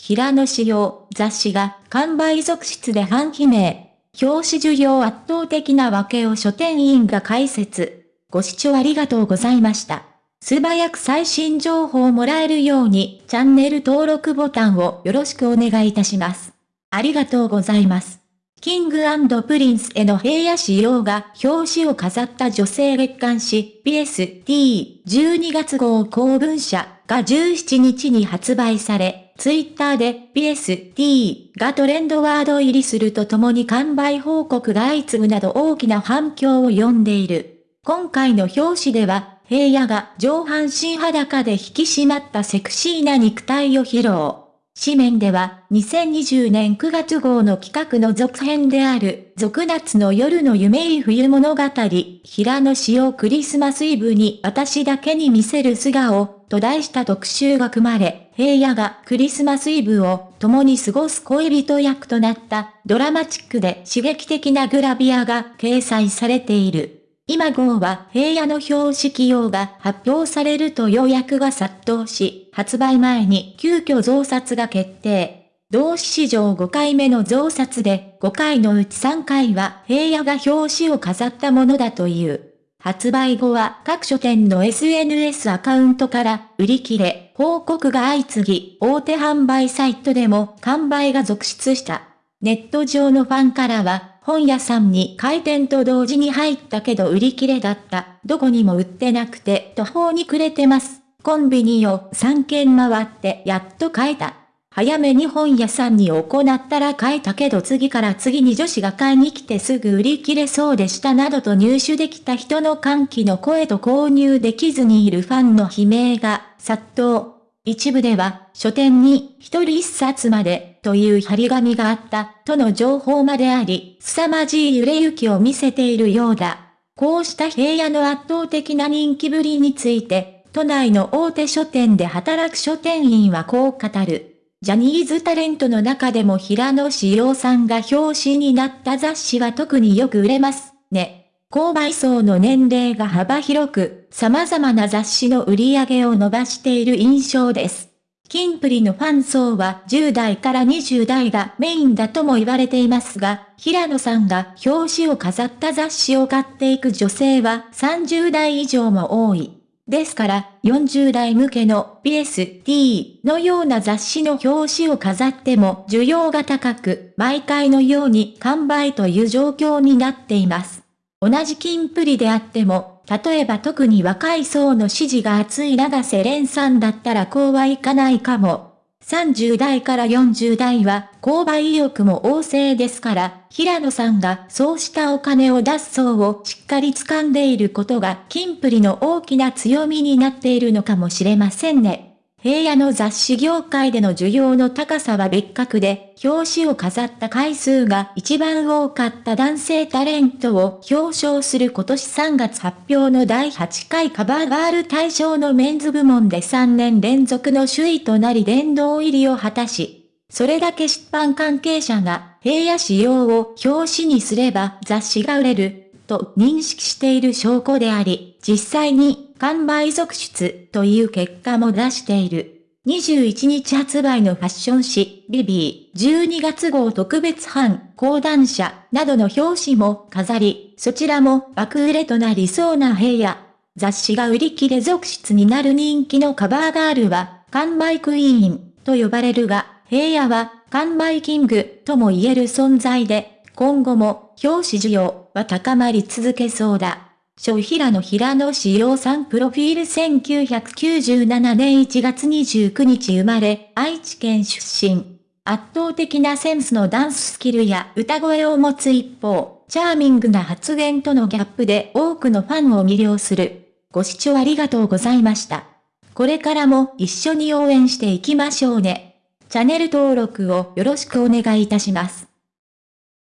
平野紫耀雑誌が完売続出で反悲鳴。表紙需要圧倒的な訳を書店員が解説。ご視聴ありがとうございました。素早く最新情報をもらえるようにチャンネル登録ボタンをよろしくお願いいたします。ありがとうございます。 King & Princeの平野紫耀が表紙を飾った女性月刊誌 BST12 月号公文社が17日に発売され、ツイッターで BST がトレンドワード入りするとともに完売報告が相次ぐなど大きな反響を呼んでいる。今回の表紙では、平野が上半身裸で引き締まったセクシーな肉体を披露。紙面では、2020年9月号の企画の続編である、続夏の夜の夢い冬物語、平野紫耀クリスマスイブに私だけに見せる素顔、と題した特集が組まれ、平野がクリスマスイブを共に過ごす恋人役となったドラマチックで刺激的なグラビアが掲載されている。今号は平野の表紙起用が発表されると予約が殺到し、発売前に急遽増刷が決定。同誌史上5回目の増刷で、5回のうち3回は平野が表紙を飾ったものだという。発売後は各書店の SNS アカウントから売り切れ、報告が相次ぎ、大手販売サイトでも完売が続出した。ネット上のファンからは、本屋さんに開店と同時に入ったけど売り切れだった。どこにも売ってなくて途方に暮れてます。コンビニを3軒回ってやっと買えた。早めに本屋さんに行ったら買えたけど次から次に女子が買いに来てすぐ売り切れそうでしたなどと入手できた人の歓喜の声と購入できずにいるファンの悲鳴が殺到。一部では、書店に一人一冊までという張り紙があったとの情報まであり、凄まじい揺れ行きを見せているようだ。こうした平野の圧倒的な人気ぶりについて、都内の大手書店で働く書店員はこう語る。ジャニーズタレントの中でも平野志陽さんが表紙になった雑誌は特によく売れますね。購買層の年齢が幅広く、様々な雑誌の売り上げを伸ばしている印象です。キンプリのファン層は10代から20代がメインだとも言われていますが、平野さんが表紙を飾った雑誌を買っていく女性は30代以上も多い。ですから、40代向けの PSD のような雑誌の表紙を飾っても需要が高く、毎回のように完売という状況になっています。同じ金プリであっても、例えば特に若い層の支持が厚い長瀬廉さんだったらこうはいかないかも。30代から40代は購買意欲も旺盛ですから、平野さんがそうしたお金を出す層をしっかり掴んでいることが金プリの大きな強みになっているのかもしれませんね。平野の雑誌業界での需要の高さは別格で、表紙を飾った回数が一番多かった男性タレントを表彰する今年3月発表の第8回カバーガール大賞のメンズ部門で3年連続の首位となり殿堂入りを果たし、それだけ出版関係者が平野仕様を表紙にすれば雑誌が売れる、と認識している証拠であり、実際に完売続出という結果も出している。21日発売のファッション誌、ビビー12月号特別版、講談社などの表紙も飾り、そちらも爆売れとなりそうな平野。雑誌が売り切れ続出になる人気のカバーガールは、完売クイーンと呼ばれるが、平野は完売キングとも言える存在で、今後も表紙需要は高まり続けそうだ。小平野平野志陽さんプロフィール1997年1月29日生まれ、愛知県出身。圧倒的なセンスのダンススキルや歌声を持つ一方、チャーミングな発言とのギャップで多くのファンを魅了する。ご視聴ありがとうございました。これからも一緒に応援していきましょうね。チャンネル登録をよろしくお願いいたします。